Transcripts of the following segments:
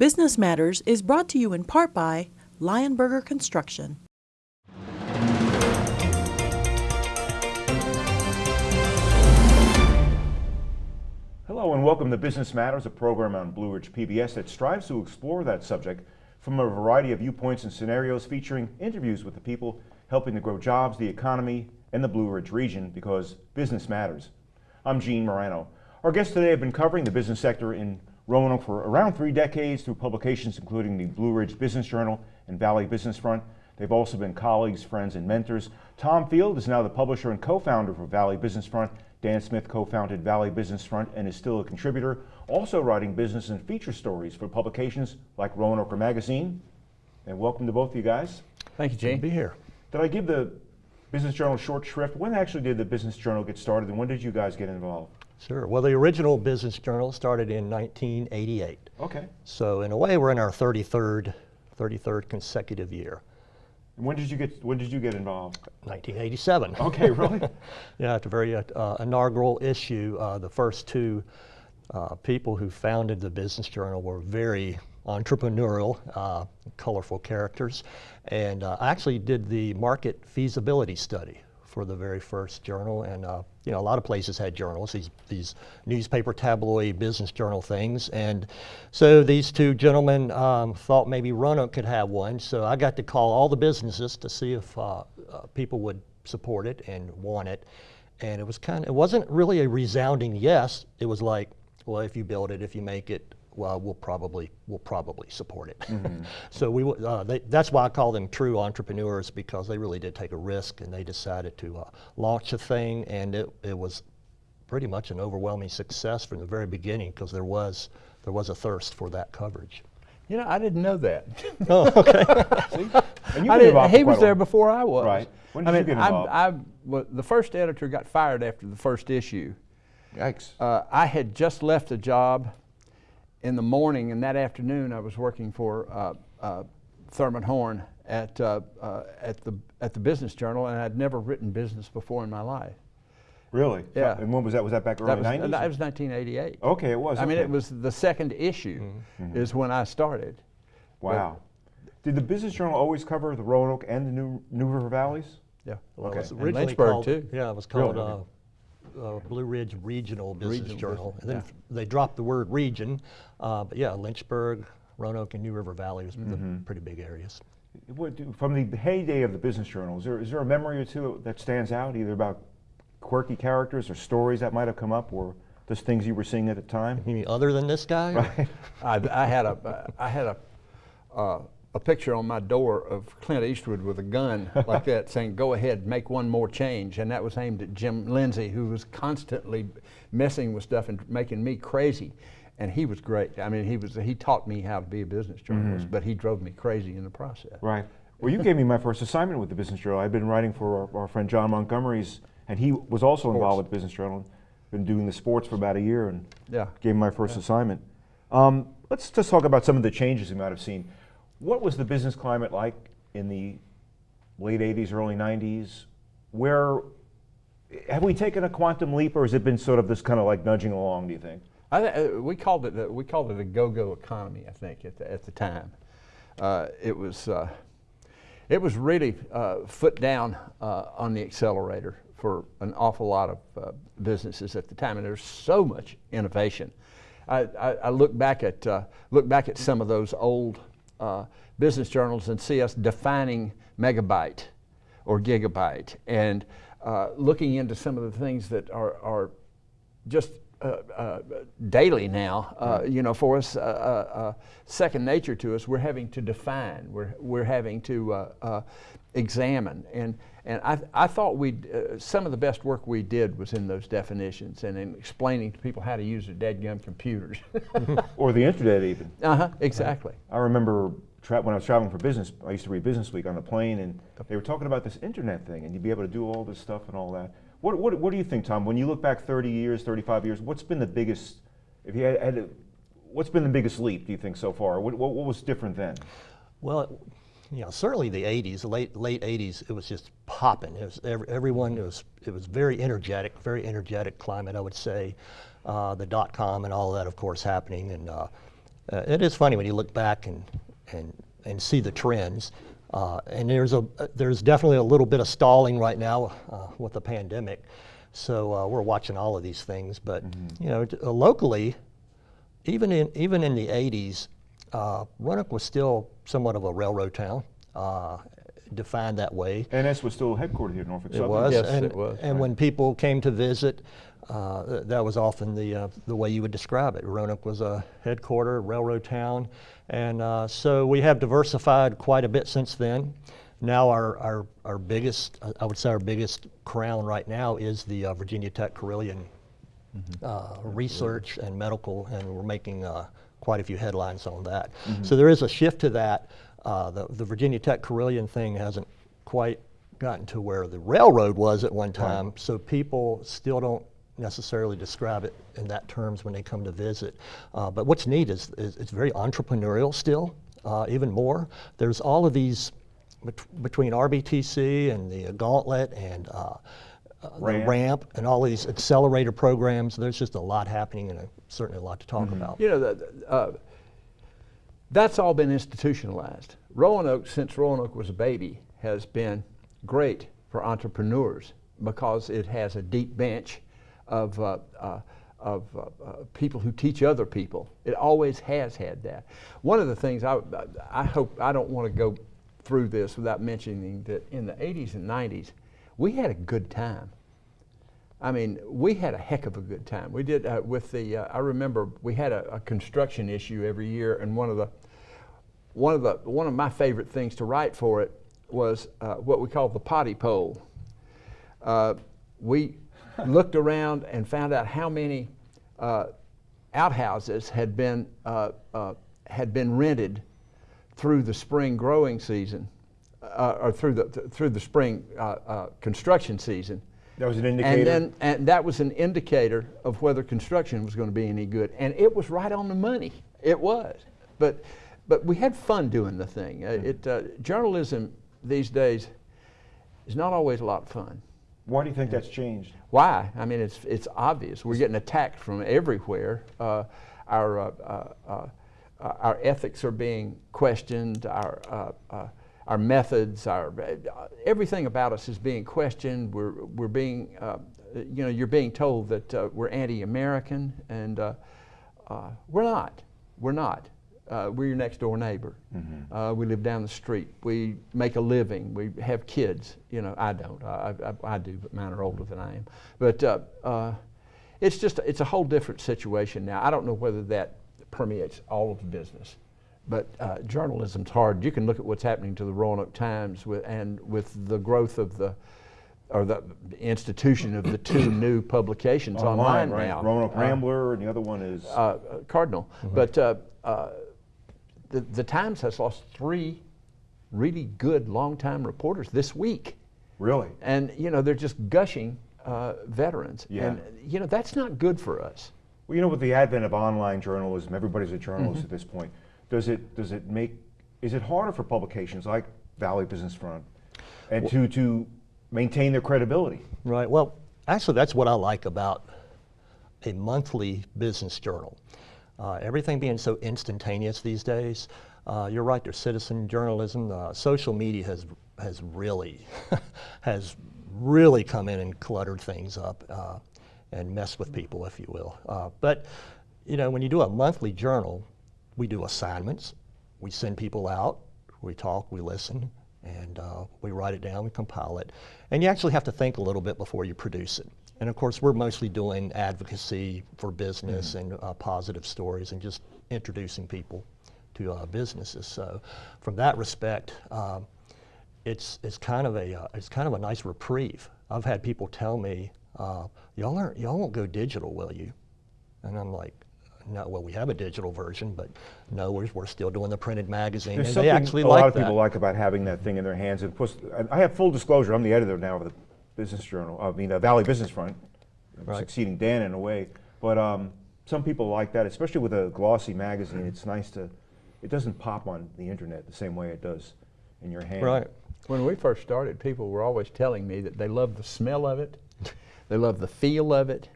Business Matters is brought to you in part by Lionberger Construction. Hello and welcome to Business Matters, a program on Blue Ridge PBS that strives to explore that subject from a variety of viewpoints and scenarios featuring interviews with the people helping to grow jobs, the economy, and the Blue Ridge region because business matters. I'm Gene Marrano. Our guests today have been covering the business sector in Roanoke for around three decades through publications including the Blue Ridge Business Journal and Valley Business Front. They've also been colleagues, friends, and mentors. Tom Field is now the publisher and co-founder for Valley Business Front. Dan Smith co-founded Valley Business Front and is still a contributor, also writing business and feature stories for publications like Roanoke Magazine. And welcome to both of you guys. Thank you, Gene. Good to be here. Did I give the Business Journal short shrift? When actually did the Business Journal get started and when did you guys get involved? Sure. Well, the original Business Journal started in 1988. Okay. So in a way, we're in our 33rd, 33rd consecutive year. And when did you get when did you get involved? 1987. Okay, really? yeah, at the very uh, inaugural issue, uh, the first two uh, people who founded the Business Journal were very entrepreneurial, uh, colorful characters, and uh, I actually did the market feasibility study for the very first journal. And uh, you know, a lot of places had journals, these these newspaper, tabloid, business journal things. And so these two gentlemen um, thought maybe Roanoke could have one. So I got to call all the businesses to see if uh, uh, people would support it and want it. And it was kind of, it wasn't really a resounding yes. It was like, well, if you build it, if you make it, well, we'll probably we'll probably support it. Mm -hmm. so we uh, they, that's why I call them true entrepreneurs because they really did take a risk and they decided to uh, launch a thing and it, it was pretty much an overwhelming success from the very beginning because there was there was a thirst for that coverage. You know, I didn't know that. oh, okay. I didn't, he was there before I was. Right. When did I mean, you get involved? I, I, well, the first editor got fired after the first issue. Yikes. Uh, I had just left a job in the morning and that afternoon I was working for uh, uh, Thurman Horn at, uh, uh, at, the, at the Business Journal and I'd never written business before in my life. Really? Yeah. And when was that? Was that back early that was, 90s? That was 1988. Okay, it was. I okay. mean, it was the second issue mm -hmm. is when I started. Wow. But Did the Business Journal always cover the Roanoke and the New, New River Valleys? Yeah. Well, okay. It was originally Lynchburg called, too. Yeah, it was called really? Uh, Blue Ridge Regional Business Regional Journal. Business, and then yeah. they dropped the word region, uh, but yeah, Lynchburg, Roanoke, and New River Valley was mm -hmm. the Mm-hmm. pretty big areas. What, from the heyday of the Business Journal, is there, is there a memory or two that stands out, either about quirky characters or stories that might have come up, or just things you were seeing at the time? You mean other than this guy? Right. I, I had a, I had a, uh, a picture on my door of Clint Eastwood with a gun like that saying, go ahead, make one more change. And that was aimed at Jim Lindsay, who was constantly messing with stuff and making me crazy. And he was great. I mean, he, was, he taught me how to be a business journalist, mm -hmm. but he drove me crazy in the process. Right. Well, you gave me my first assignment with the Business Journal. I've been writing for our, our friend John Montgomery's, and he was also sports. involved with the Business Journal. Been doing the sports for about a year, and yeah. gave me my first yeah. assignment. Um, let's just talk about some of the changes you might have seen. What was the business climate like in the late 80s, early 90s? Where have we taken a quantum leap, or has it been sort of this kind of like nudging along? Do you think? I, uh, we called it uh, we called it a go-go economy. I think at the, at the time, uh, it was uh, it was really uh, foot down uh, on the accelerator for an awful lot of businesses at the time, and there's so much innovation. I, I, I look back at look back at some of those old uh, business journals and see us defining megabyte or gigabyte and uh, looking into some of the things that are, are just uh, uh daily now, uh, you know, for us, uh, second nature to us, we're having to define, we're, we're having to examine. And, and I, I thought we uh, some of the best work we did was in those definitions and in explaining to people how to use their dead gum computers. or the internet even. Uh-huh, exactly. I remember when I was traveling for business, I used to read Business Week on the plane and they were talking about this internet thing and you'd be able to do all this stuff and all that. What, what, what do you think, Tom, when you look back 30 years, 35 years, what's been the biggest, if you had, had to, what's been the biggest leap, do you think, so far? What, what, what was different then? Well, you know, certainly the 80s, the late late 80s, it was just popping. It was every, everyone it was it was very energetic, very energetic climate, I would say. Uh, the dot com and all that, of course, happening, and uh, uh, it is funny when you look back and, and, and see the trends. Uh, and there's, a, there's definitely a little bit of stalling right now uh, with the pandemic. So uh, we're watching all of these things. But you know, t- uh, locally, even in even in the 80s, uh, Roanoke was still somewhat of a railroad town, uh, defined that way. And NS was still headquartered here in Norfolk It Southern. was, Yes, and, it was, and when people came to visit, uh, that was often the uh, the way you would describe it. Roanoke was a headquarter railroad town, and uh, so we have diversified quite a bit since then. Now our our, our biggest, uh, I would say our biggest crown right now is the uh, Virginia Tech Carilion uh, research and medical, and we're making uh, quite a few headlines on that. So there is a shift to that. Uh, the, the Virginia Tech Carilion thing hasn't quite gotten to where the railroad was at one time, so people still don't necessarily describe it in that terms when they come to visit. Uh, but what's neat is, is it's very entrepreneurial still, uh, even more. There's all of these bet- between RBTC and the Gauntlet and uh, Ramp. ramp and all these accelerator programs. There's just a lot happening and uh, certainly a lot to talk about. You know, the- the, uh, that's all been institutionalized. Roanoke, since Roanoke was a baby, has been great for entrepreneurs because it has a deep bench of, uh, uh, of uh, uh, people who teach other people. It always has had that. One of the things I, I hope, I don't want to go through this without mentioning that in the 80s and 90s, we had a good time. I mean, we had a heck of a good time. We did uh, with the. Uh, I remember we had a, a construction issue every year, and one of the one of the one of my favorite things to write for it was uh, what we called the potty pole. Uh, we looked around and found out how many uh, outhouses had been uh, uh, had been rented through the spring growing season, uh, or through the th- through the spring uh, uh, construction season. That was an indicator. And then, and that was an indicator of whether construction was going to be any good. And it was right on the money. It was. But, but we had fun doing the thing. Uh, it, uh, journalism these days is not always a lot of fun. Why do you think that's changed? Why? I mean, it's, it's obvious. We're getting attacked from everywhere. Uh, our, uh, uh, uh, uh, our ethics are being questioned. Our, uh, uh, our methods, our, uh, everything about us is being questioned. We're, we're being, uh, you know, you're being told that uh, we're anti-American, and uh, uh, we're not. We're not. Uh, we're your next door neighbor. Uh, we live down the street. We make a living. We have kids. You know, I don't. I, I, I do, but mine are older than I am. But uh, uh, it's just it's a whole different situation now. I don't know whether that permeates all of the business, but uh, journalism's hard. You can look at what's happening to the Roanoke Times with, and with the growth of the or the institution of the two new publications online, right? now. Roanoke Uh, Rambler, and the other one is. uh, Cardinal. But uh, uh, the, the Times has lost three really good longtime reporters this week. really? And, you know, they're just gushing uh, veterans. Yeah. And, you know, that's not good for us. Well, you know, with the advent of online journalism, everybody's a journalist Mm-hmm. at this point. Does it does it make is it harder for publications like Valley Business Front and to to maintain their credibility? Right. Well, actually, that's what I like about a monthly business journal. Uh, everything being so instantaneous these days. Uh, you're right. There's citizen journalism. Uh, social media has has really has really come in and cluttered things up uh, and messed with people, if you will. Uh, but you know, when you do a monthly journal, we do assignments. We send people out. We talk. We listen and uh, we write it down, we compile it. And you actually have to think a little bit before you produce it. And of course, we're mostly doing advocacy for business and uh, positive stories and just introducing people to uh, businesses. So, from that respect, um, it's it's kind of a uh, it's kind of a nice reprieve. I've had people tell me, uh, "Y'all aren't y'all won't go digital, will you?" And I'm like, "No, well, we have a digital version, but no, we're, we're still doing the printed magazine." There's and something they actually a like lot of that. people like about having that thing in their hands. And plus, and I have full disclosure. I'm the editor now of the Business Journal. I mean, the Valley Business Front, Right. succeeding Dan in a way. But um, some people like that, especially with a glossy magazine. It's nice to. It doesn't pop on the internet the same way it does in your hand. Right. When we first started, people were always telling me that they loved the smell of it, they loved the feel of it,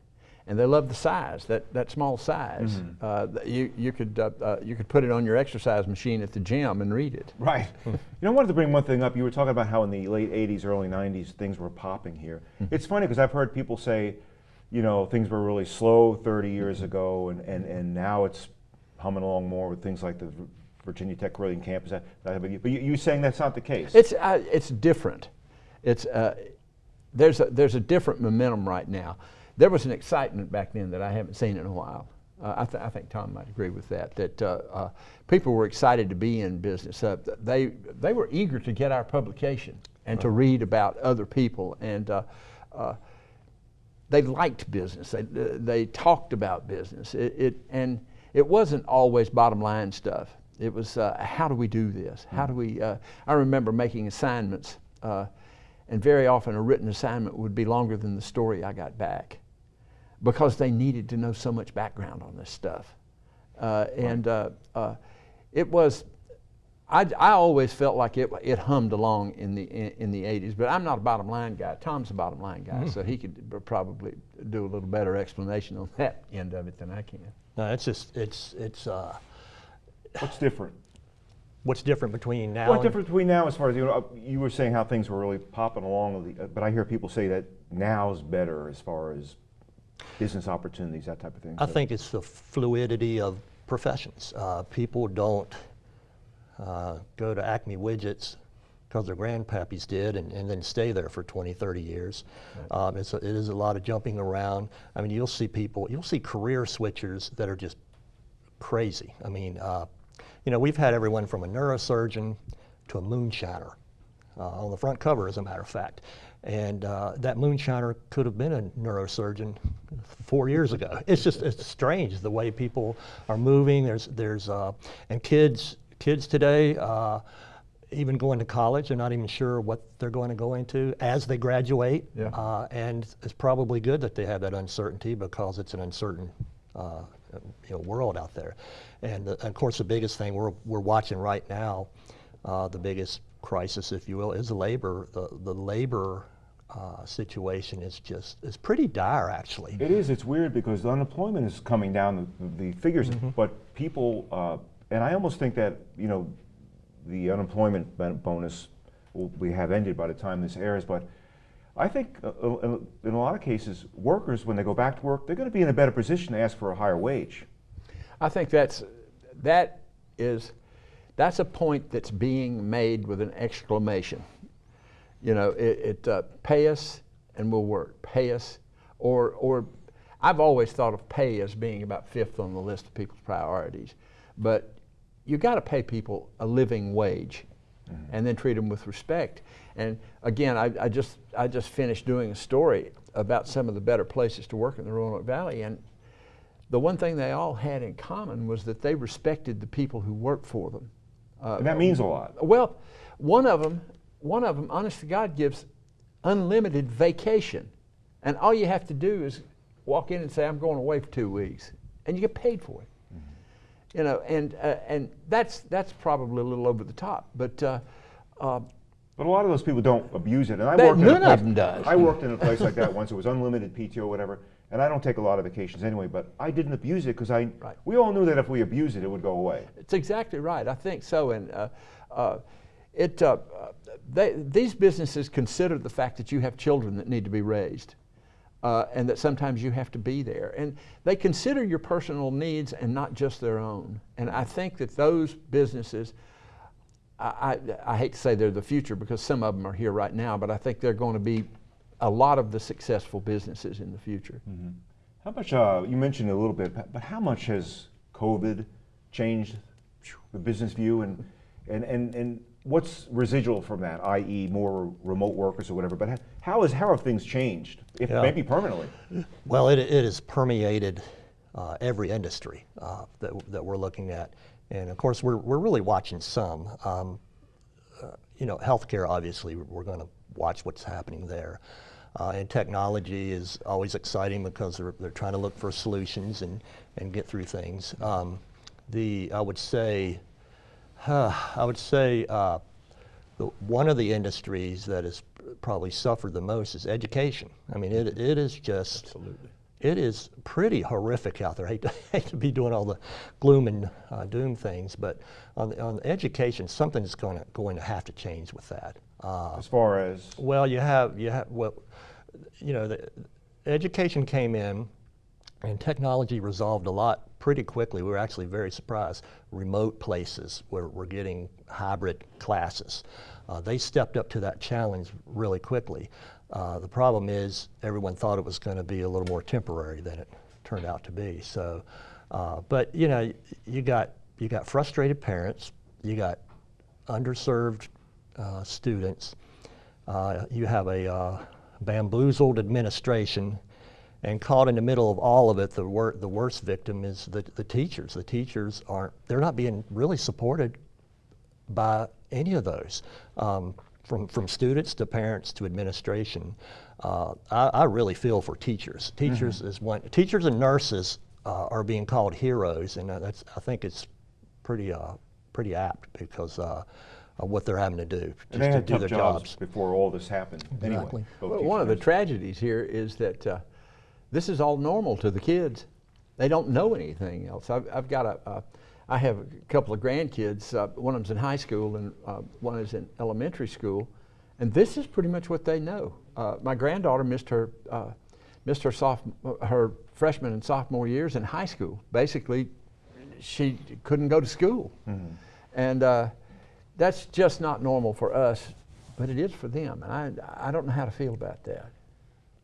and they love the size, that, that small size. Uh, you, you, could, uh, uh, you could put it on your exercise machine at the gym and read it. Right. you know, I wanted to bring one thing up. You were talking about how in the late 80s, early 90s, things were popping here. it's funny because I've heard people say, you know, things were really slow 30 years ago, and, and, and now it's humming along more with things like the Virginia Tech Carilion campus. But you, you're saying that's not the case. It's, uh, it's different. It's, uh, there's, a, there's a different momentum right now. There was an excitement back then that I haven't seen in a while. Uh, I, th- I think Tom might agree with that, that uh, uh, people were excited to be in business. Uh, they, they were eager to get our publication and to read about other people. And uh, uh, they liked business. They, they talked about business. It, it, and it wasn't always bottom line stuff. It was uh, how do we do this? How do we? Uh, I remember making assignments, uh, and very often a written assignment would be longer than the story I got back, because they needed to know so much background on this stuff. Uh, and uh, uh, it was I, I always felt like it, it hummed along in the in, in the 80s, but I'm not a bottom line guy. Tom's a bottom line guy, so he could probably do a little better explanation on that end of it than I can. No, it's just, it's, it's, uh, What's different? what's different between now What's different between now as far as, you know, uh, you were saying how things were really popping along, with the- uh, but I hear people say that now's better as far as business opportunities, that type of thing. I So- think it's the fluidity of professions. Uh, people don't uh, go to Acme Widgets because their grandpappies did and, and then stay there for 20, 30 years. Um, it's a, it is a lot of jumping around. I mean, you'll see people, you'll see career switchers that are just crazy. I mean, uh, you know, we've had everyone from a neurosurgeon to a moonshiner uh, on the front cover, as a matter of fact. And uh, that moonshiner could have been a neurosurgeon four years ago. It's just it's strange the way people are moving. There's there's uh, and kids kids today. Uh, even going to college, they're not even sure what they're going to go into as they graduate. Yeah. Uh, and it's probably good that they have that uncertainty because it's an uncertain uh, you know, world out there. And uh, of course, the biggest thing we're, we're watching right now, uh, the biggest crisis, if you will, is labor. The, the labor uh, situation is just is pretty dire, actually. It is. It's weird because the unemployment is coming down, the, the figures, but people, uh, and I almost think that, you know, the unemployment bonus will we have ended by the time this airs, but I think uh, uh, in a lot of cases, workers, when they go back to work, they're going to be in a better position to ask for a higher wage. I think that's that is that's a point that's being made with an exclamation. You know, it, it uh, pay us and we'll work. Pay us, or or I've always thought of pay as being about fifth on the list of people's priorities, but you got to pay people a living wage, and then treat them with respect. And again, I, I just I just finished doing a story about some of the better places to work in the Roanoke Valley, and the one thing they all had in common was that they respected the people who worked for them. Uh, And that means a lot. well, one of them, one of them, honest to God, gives unlimited vacation, and all you have to do is walk in and say, "I'm going away for two weeks," and you get paid for it. You know, and uh, and that's that's probably a little over the top, but. Uh, uh, But a lot of those people don't abuse it. And I worked in a none of place, them does. I worked in a place like that once. It was unlimited PTO, or whatever. And I don't take a lot of vacations anyway. But I didn't abuse it because I. Right. We all knew that if we abused it, it would go away. It's exactly right. I think so. And uh, uh, it, uh, they, these businesses consider the fact that you have children that need to be raised. Uh, and that sometimes you have to be there. And they consider your personal needs and not just their own. And I think that those businesses, I, I, I hate to say they're the future because some of them are here right now, but I think they're going to be a lot of the successful businesses in the future. How much? Uh, you mentioned a little bit, but how much has COVID changed the business view, and and and and what's residual from that? I.e., more remote workers or whatever. But how- is how have things changed? If Yeah. maybe permanently. Well, it, it has permeated uh, every industry uh, that, that we're looking at. And of course, we're, we're really watching some. Um, uh, you know, healthcare, obviously, we're going to watch what's happening there. Uh, and technology is always exciting because they're, they're trying to look for solutions and, and get through things. Um, the, I would say, I would say uh, the, one of the industries that has probably suffered the most is education. I mean, it, it is just Absolutely. it is pretty horrific out there. I hate to, hate to be doing all the gloom and uh, doom things, but on, the- on education, something's going to, going to have to change with that. Uh, As far as, well, you have, you have, well, you know, the education came in and technology resolved a lot pretty quickly. We were actually very surprised. Remote places where we're getting hybrid classes. Uh, they stepped up to that challenge really quickly. Uh, the problem is everyone thought it was going to be a little more temporary than it turned out to be. So, uh, but you know, you got you got frustrated parents, you got underserved uh, students, uh, you have a uh, bamboozled administration, and caught in the middle of all of it, the, wor- the worst victim is the, the teachers. The teachers aren't, they're not being really supported by any of those, um, from, from students to parents to administration. Uh, I, I really feel for teachers. Teachers is one, teachers and nurses uh, are being called heroes, and uh, that's, I think it's pretty, uh, pretty apt because uh, of what they're having to do and just they to had do tough their jobs jobs. before all this happened. Anyway, Exactly. both Well, one of the tragedies here is that uh, this is all normal to the kids. They don't know anything else. I've, I've got a, uh, I have a couple of grandkids. Uh, one of them's in high school and uh, one is in elementary school, and this is pretty much what they know. Uh, my granddaughter missed her, uh, missed her soph- her freshman and sophomore years in high school. Basically, she couldn't go to school, and uh, that's just not normal for us, but it is for them. And I, I don't know how to feel about that.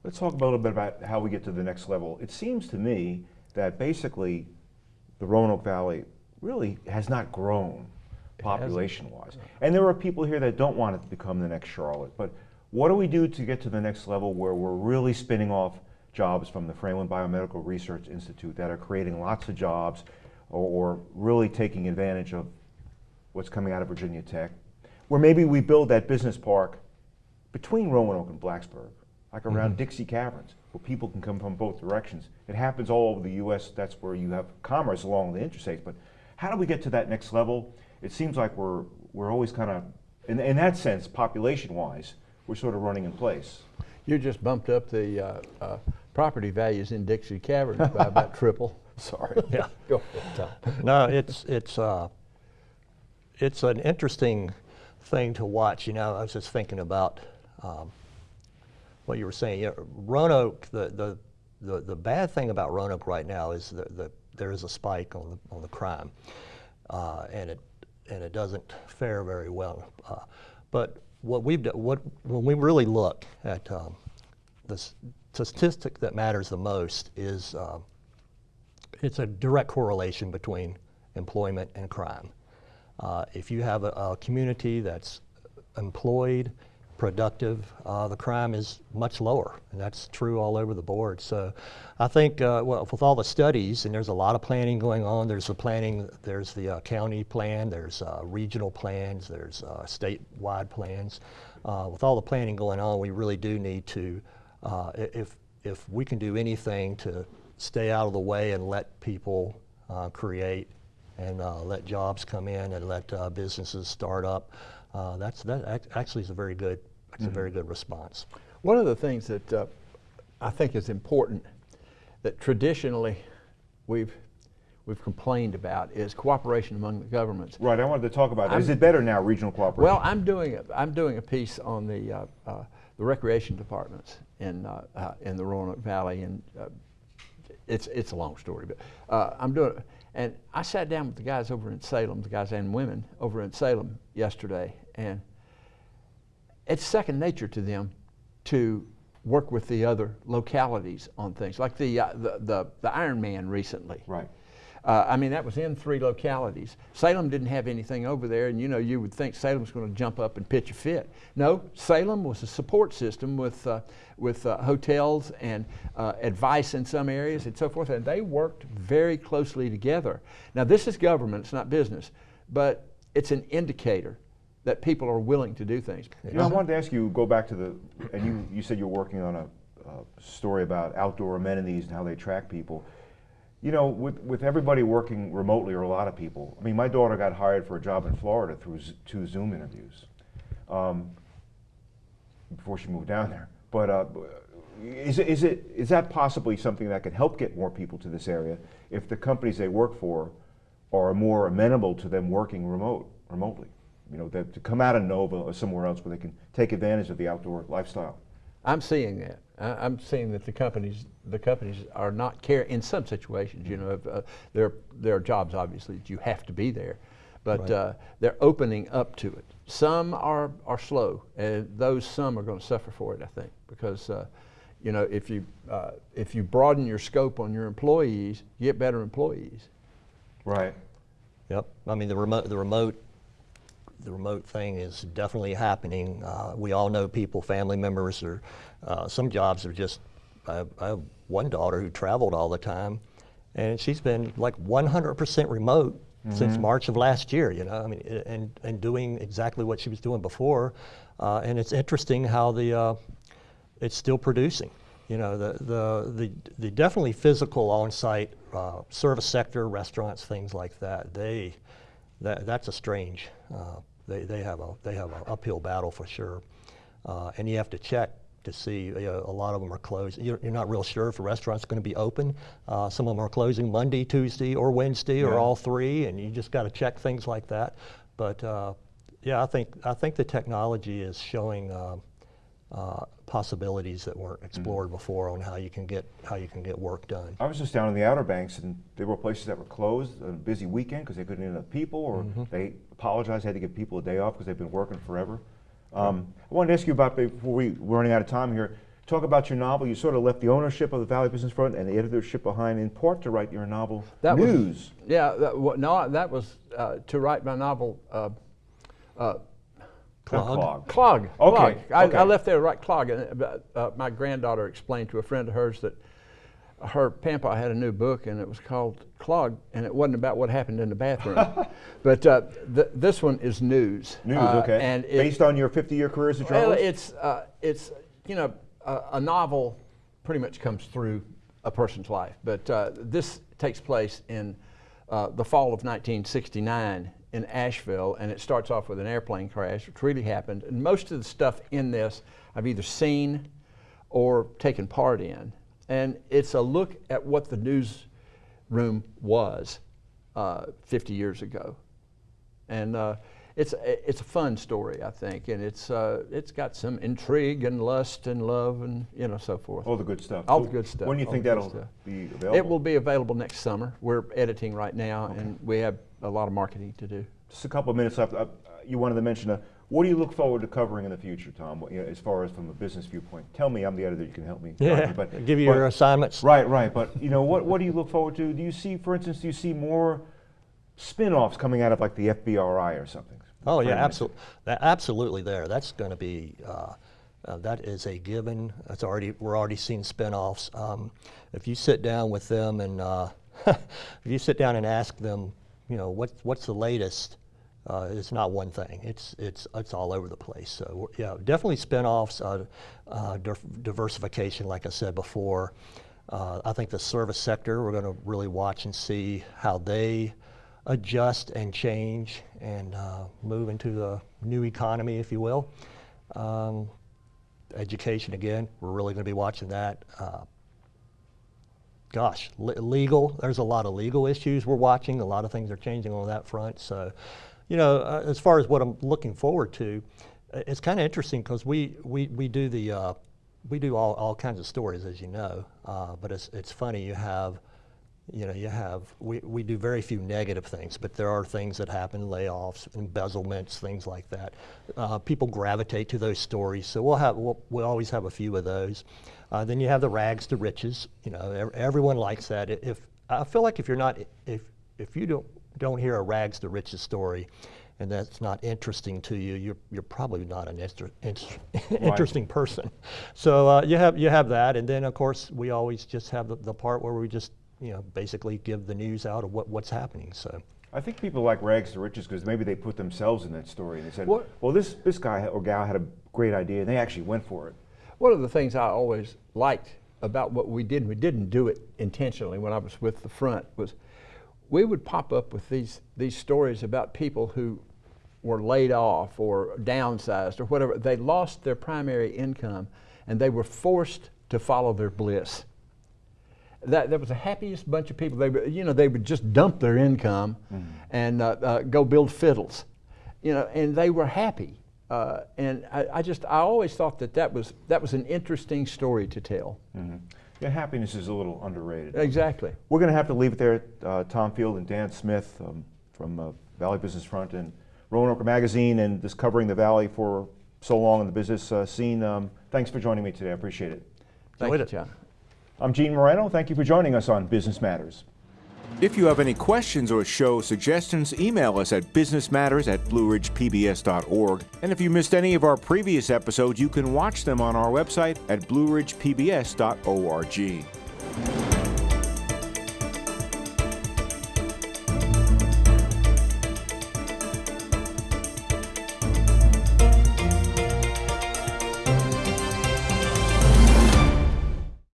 Let's talk a little bit about how we get to the next level. It seems to me that basically the Roanoke Valley really has not grown population-wise. And there are people here that don't want it to become the next Charlotte. But what do we do to get to the next level where we're really spinning off jobs from the Fralin Biomedical Research Institute that are creating lots of jobs or, or really taking advantage of what's coming out of Virginia Tech? Where maybe we build that business park between Roanoke and Blacksburg, like around Dixie Caverns, where people can come from both directions. It happens all over the U.S. That's where you have commerce along the interstates. But how do we get to that next level? It seems like we're we're always kind of, in, in that sense, population-wise, we're sort of running in place. You just bumped up the uh, uh, property values in Dixie Caverns by about triple. Sorry. Yeah. Go ahead, Tom. no, it's it's uh, it's an interesting thing to watch. You know, I was just thinking about um, what you were saying. You know, Roanoke, the, the the the bad thing about Roanoke right now is that the, there is a spike on the on the crime, uh, and it and it doesn't fare very well. Uh, but what we've done, what when we really look at um, the statistic that matters the most is. Um, it's a direct correlation between employment and crime. Uh, if you have a, a community that's employed, productive, uh, the crime is much lower, and that's true all over the board. So, I think uh, well, with all the studies, and there's a lot of planning going on. There's the planning, there's the uh, county plan, there's uh, regional plans, there's uh, statewide plans. Uh, with all the planning going on, we really do need to, if if we can do anything to stay out of the way and let people create and let jobs come in and let businesses start up. Uh, that's that actually is a very good. That's a very good response. One of the things that uh, I think is important that traditionally we've we've complained about is cooperation among the governments. Right. I wanted to talk about. Is I'm- it better now, regional cooperation? Well, I'm doing a, I'm doing a piece on the uh, uh, the recreation departments in uh, uh, in the Roanoke Valley, and uh, it's it's a long story, but uh, I'm doing. it. And I sat down with the guys over in Salem, the guys and women over in Salem yesterday, and it's second nature to them to work with the other localities on things, like the uh, the, the the Iron Man recently. right. Uh, I mean, that was in three localities. Salem didn't have anything over there, and you know, you would think Salem's going to jump up and pitch a fit. No, Salem was a support system with uh, with uh, hotels and uh, advice in some areas and so forth, and they worked very closely together. Now, this is government; it's not business, but it's an indicator that people are willing to do things. You know, I wanted to ask you, go back to the, and you, you said you're working on a, a story about outdoor amenities and how they attract people. You know, with, with everybody working remotely, or a lot of people, I mean, my daughter got hired for a job in Florida through Z- two Zoom interviews um, before she moved down there. But uh, is it, is it is that possibly something that could help get more people to this area if the companies they work for are more amenable to them working remote remotely? You know, that to come out of Nova or somewhere else where they can take advantage of the outdoor lifestyle. I'm seeing that. I, I'm seeing that the companies, the companies are not care in some situations. You know, if, uh, there there are jobs obviously that you have to be there, but Right. uh, they're opening up to it. Some are are slow, and those some are going to suffer for it. I think because. Uh, you know, if you uh, if you broaden your scope on your employees, you get better employees. Right. Yep. I mean, the remote, the remote, the remote thing is definitely happening. Uh, we all know people, family members, or uh, some jobs are just. I have, I have one daughter who traveled all the time, and she's been like 100% remote since March of last year. You know, I mean, and and doing exactly what she was doing before. Uh, and it's interesting how the uh, it's still producing. You know, the, the, the, the definitely physical on-site uh, service sector, restaurants, things like that, they, that, that's a strange, uh, they, they have a, they have an uphill battle for sure. Uh, and you have to check to see, you know, a lot of them are closed. You're, you're not real sure if a restaurant's going to be open. Uh, some of them are closing Monday, Tuesday, or Wednesday, or all three, and you just got to check things like that. But uh, yeah, I think, I think the technology is showing uh, uh, possibilities that weren't explored before on how you can get how you can get work done. I was just down in the Outer Banks, and there were places that were closed on a busy weekend because they couldn't get enough people, or they apologized, had to give people a day off because they've been working forever. Um, I wanted to ask you about before we, we're running out of time here. Talk about your novel. You sort of left the ownership of the Valley Business Front and the editorship behind, in part to write your novel That was- News. Yeah, that, wa- no, that was uh, to write my novel. Uh, uh, Clog? Clog. Clog. Okay, Clog. I, okay. I left there to write Clog. And uh, uh, my granddaughter explained to a friend of hers that her pampa had a new book and it was called Clog, and it wasn't about what happened in the bathroom. but uh, th- this one is news. News, Uh, okay. And it, Based on your 50-year career as a well, journalist? it's uh, it's you know a, a novel pretty much comes through a person's life, but uh, this takes place in uh, the fall of 1969 in Asheville, and it starts off with an airplane crash, which really happened. And most of the stuff in this I've either seen or taken part in, and it's a look at what the newsroom was uh, 50 years ago and uh, it's it's a fun story, I think, and it's uh, it's got some intrigue and lust and love and you know so forth. all the good stuff. all So the good stuff, When do you all think that'll stuff. be available? It will be available next summer. We're editing right now, and we have a lot of marketing to do. Just a couple of minutes left. Uh, you wanted to mention, uh, what do you look forward to covering in the future, Tom, What- you know, as far as from a business viewpoint? Tell me, I'm the editor, you can help me. Yeah, me, but- give you but- your assignments. Right, right. But, you know, what, what do you look forward to? Do you see, for instance, do you see more spin-offs coming out of like the FBRI or something? Oh yeah, absolutely. Absolutely, there. That's going to be. Uh, uh, that is a given. It's already. We're already seeing spinoffs. Um, if you sit down with them and uh, if you sit down and ask them, you know, what what's the latest? Uh, it's not one thing. It's it's it's all over the place. So yeah, definitely spinoffs, uh, uh, div- diversification, like I said before. Uh, I think the service sector, we're going to really watch and see how they adjust and change and uh, move into the new economy, if you will. Um, education, again, we're really going to be watching that. Uh, gosh, le- legal, there's a lot of legal issues we're watching. A lot of things are changing on that front. So, you know, uh, as far as what I'm looking forward to, uh, it's kind of interesting because we, we, we do the, uh, we do all, all kinds of stories, as you know, uh, but it's, it's funny, you have, you know, you have, we, we do very few negative things, but there are things that happen, layoffs, embezzlements, things like that. Uh, people gravitate to those stories, so we'll have, we'll, we'll always have a few of those. Uh, then you have the rags to riches, you know, ev- everyone likes that. If, I feel like if you're not, if, if you don't, don't hear a rags to riches story, and that's not interesting to you, you're, you're probably not an inter, inter, interesting person. So uh, you have you have that, and then of course we always just have the, the part where we just you know basically give the news out of what, what's happening. So I think people like rags to riches because maybe they put themselves in that story and they said, What- well, this, this guy or gal had a great idea and they actually went for it. One of the things I always liked about what we did, we didn't do it intentionally when I was with the front, was we would pop up with these, these stories about people who were laid off or downsized or whatever. They lost their primary income and they were forced to follow their bliss. That, that was the happiest bunch of people. They, would- you know, they would just dump their income and uh, uh, go build fiddles, you know, and they were happy. Uh, and I, I just, I always thought that that was, that was an interesting story to tell. Yeah, happiness is a little underrated. Exactly. We're going to have to leave it there. Uh, Tom Field and Dan Smith um, from uh, Valley Business Front and Roanoke Magazine and just covering the Valley for so long in the business uh, scene. Um, thanks for joining me today. I appreciate it. Thank Enjoyed you, it. John. I'm Gene Marrano. Thank you for joining us on Business Matters. If you have any questions or show suggestions, email us at businessmatters at blueridgepbs.org. And if you missed any of our previous episodes, you can watch them on our website at blueridgepbs.org.